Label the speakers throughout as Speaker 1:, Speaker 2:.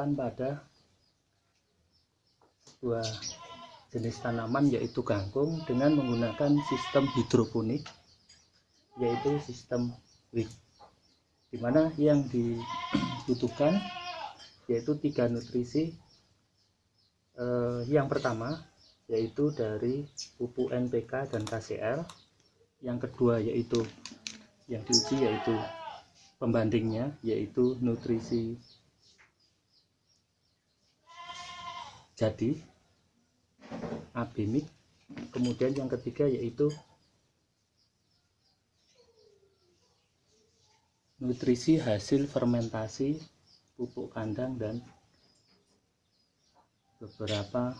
Speaker 1: akan diterapkan pada sebuah jenis tanaman yaitu kangkung dengan menggunakan sistem hidroponik yaitu sistem WIC di mana yang dibutuhkan yaitu tiga nutrisi eh, yang pertama yaitu dari pupuk NPK dan KCL yang kedua yaitu yang diuji yaitu pembandingnya yaitu nutrisi jadi abimik kemudian yang ketiga yaitu nutrisi hasil fermentasi pupuk kandang dan beberapa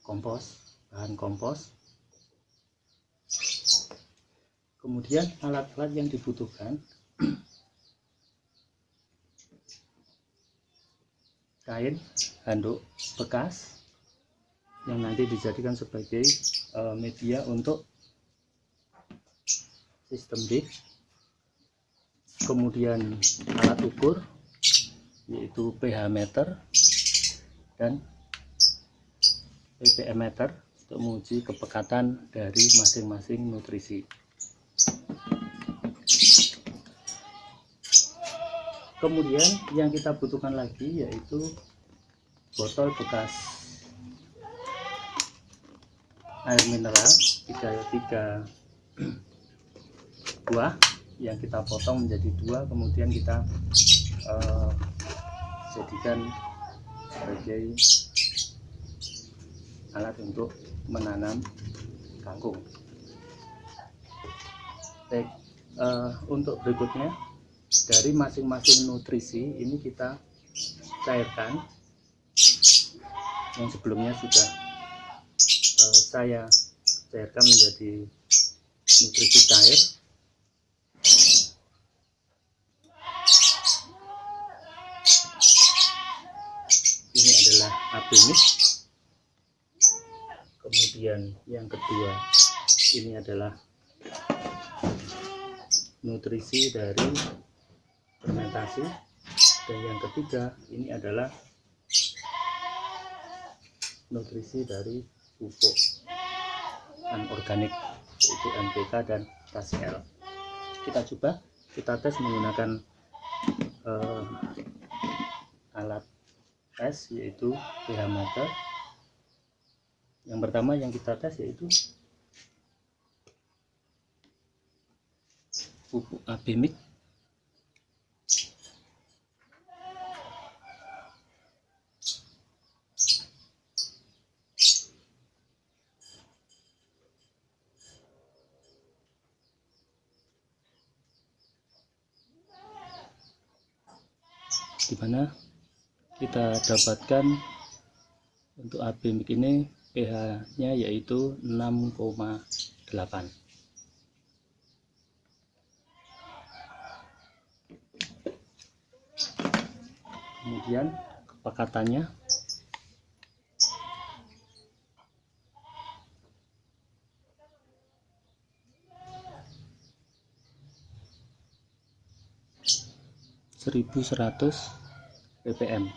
Speaker 1: kompos bahan kompos. Kemudian alat-alat yang dibutuhkan kain handuk bekas yang nanti dijadikan sebagai uh, media untuk sistem dik kemudian alat ukur yaitu pH meter dan ppm meter untuk menguji kepekatan dari masing-masing nutrisi kemudian yang kita butuhkan lagi yaitu botol bekas air mineral tiga tiga buah yang kita potong menjadi dua kemudian kita uh, jadikan sebagai alat untuk menanam kangkung. Baik uh, untuk berikutnya dari masing-masing nutrisi ini kita cairkan. Yang sebelumnya sudah uh, saya cairkan menjadi nutrisi cair. Ini adalah apimis kemudian yang kedua ini adalah nutrisi dari fermentasi. Dan yang ketiga ini adalah nutrisi dari pupuk anorganik yaitu NPK dan KCL kita coba kita tes menggunakan uh, alat tes yaitu pH meter yang pertama yang kita tes yaitu pupuk abimik di mana kita dapatkan untuk abimik ini pH nya yaitu 6,8 kemudian kepekatannya seribu seratus ppm.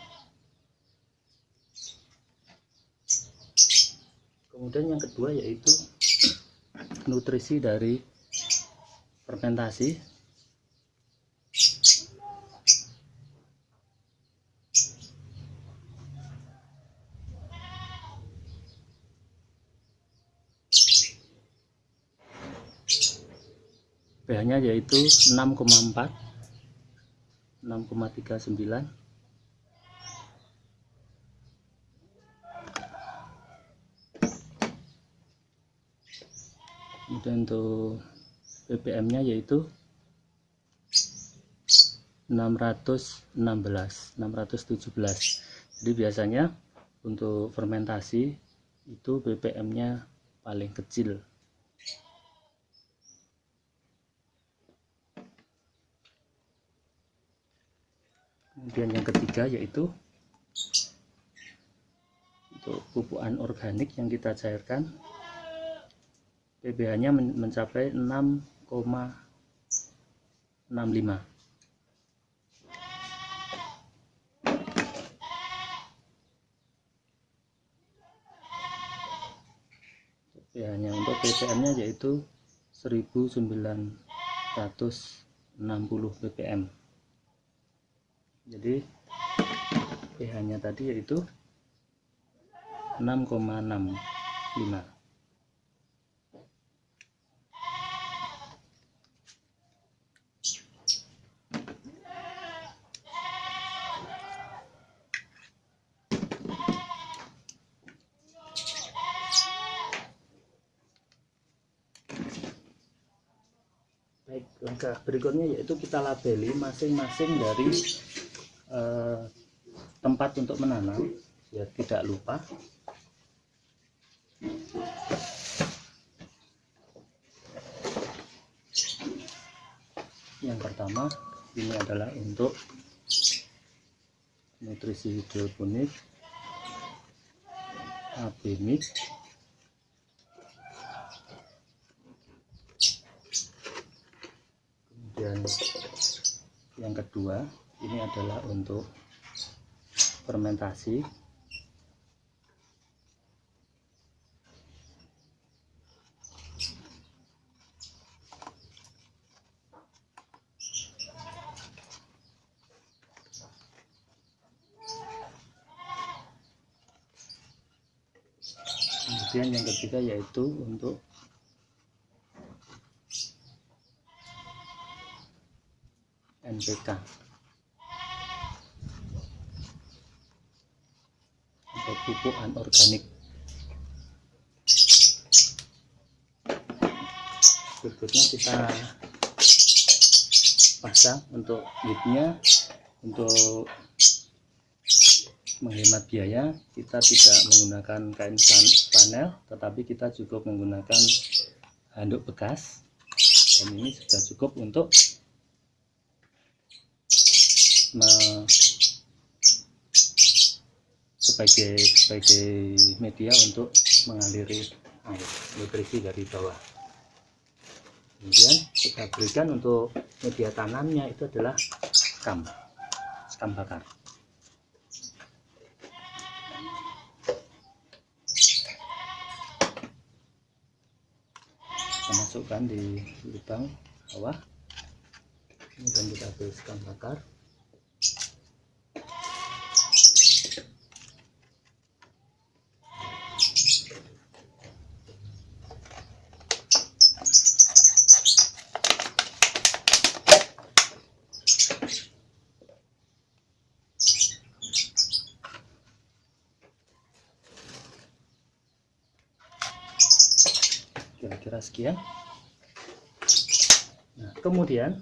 Speaker 1: Kemudian yang kedua yaitu nutrisi dari fermentasi. pH nya yaitu 6,4 6,39 kemudian untuk ppm nya yaitu 616 617 jadi biasanya untuk fermentasi itu ppm nya paling kecil kemudian yang ketiga yaitu untuk pupuk anorganik yang kita cairkan. PBH nya mencapai 6,8 65 hanya untuk ppm nya yaitu 1960 ppm jadi pH nya tadi yaitu 6,65 Baik, langkah berikutnya yaitu kita labeli masing-masing dari eh, tempat untuk menanam ya tidak lupa. Yang pertama ini adalah untuk nutrisi hidroponik, abemik, dan yang kedua ini adalah untuk fermentasi. Kemudian yang ketiga yaitu untuk NPK atau pupuk anorganik berikutnya kita pasang untuk leadnya untuk menghemat biaya kita tidak menggunakan kain panel tetapi kita cukup menggunakan handuk bekas. Dan ini sudah cukup untuk sebagai sebagai media untuk mengaliri air nutrisi dari bawah. Kemudian kita berikan untuk media tanamnya itu adalah skam skam bakar. Kita masukkan di lubang bawah. Kemudian kita beri skam bakar kira-kira sekian. Nah kemudian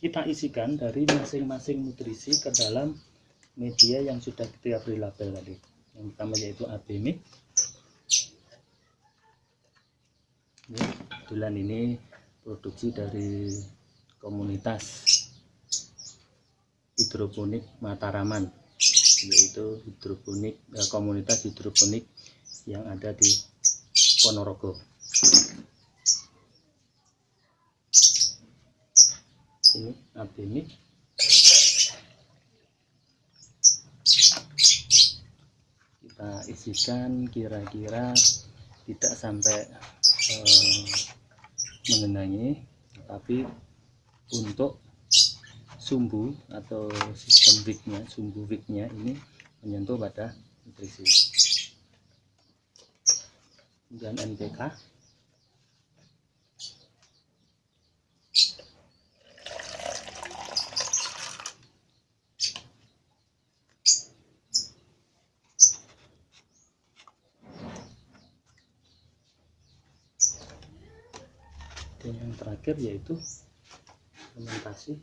Speaker 1: kita isikan dari masing-masing nutrisi ke dalam media yang sudah kita beri label tadi. Yang pertama yaitu ABMIC bulan ini produksi dari komunitas hidroponik Mataraman yaitu hidroponik eh, komunitas hidroponik yang ada di Ponorogo ini ini. Kita isikan kira-kira tidak sampai eh, mengenangi tapi untuk sumbu atau sistem wignya sumbu wignya ini menyentuh pada nutrisi. Kemudian NPK dan yang terakhir yaitu fermentasi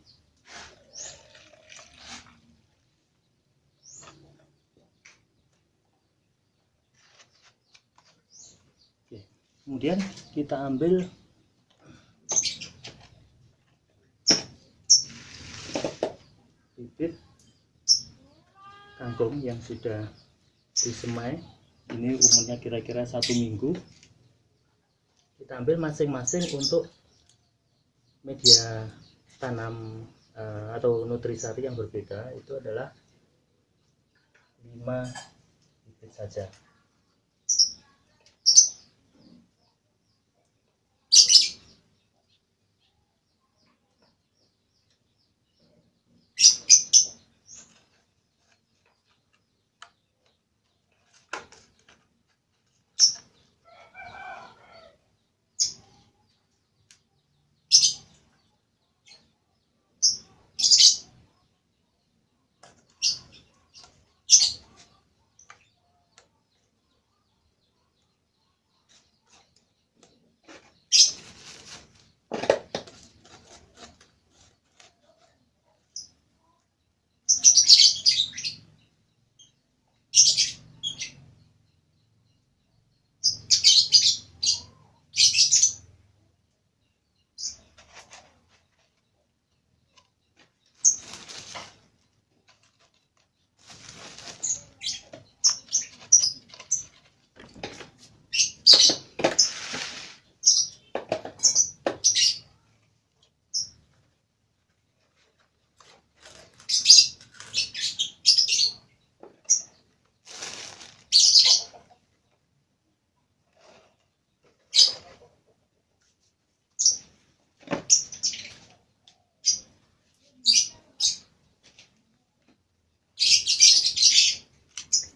Speaker 1: Oke. kemudian kita ambil bibit kangkung yang sudah disemai ini umurnya kira-kira satu minggu kita ambil masing-masing untuk media tanam eh, atau nutrisari yang berbeda itu adalah 5 bibit saja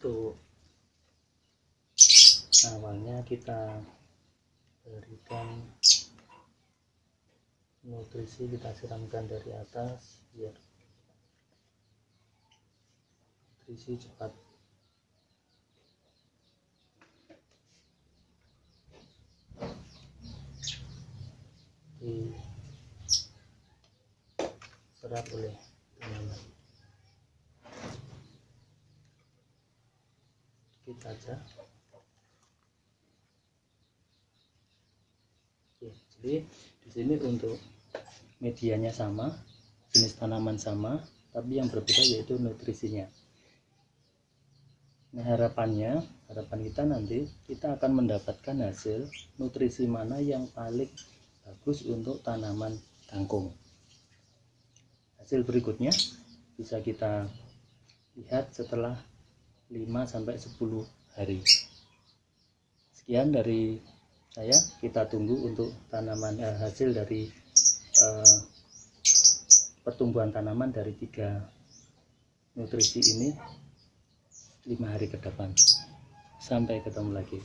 Speaker 1: untuk awalnya kita berikan nutrisi kita siramkan dari atas biar nutrisi cepat. Diserap oleh tanaman sedikit saja Jadi di sini untuk medianya sama jenis tanaman sama tapi yang berbeda yaitu nutrisinya. Nah harapannya harapan kita nanti kita akan mendapatkan hasil nutrisi mana yang paling bagus untuk tanaman kangkung. Hasil berikutnya bisa kita lihat setelah 5 sampai 10 hari. Sekian dari saya kita tunggu untuk tanaman eh, hasil dari eh, pertumbuhan tanaman dari tiga nutrisi ini lima hari ke depan. Sampai ketemu lagi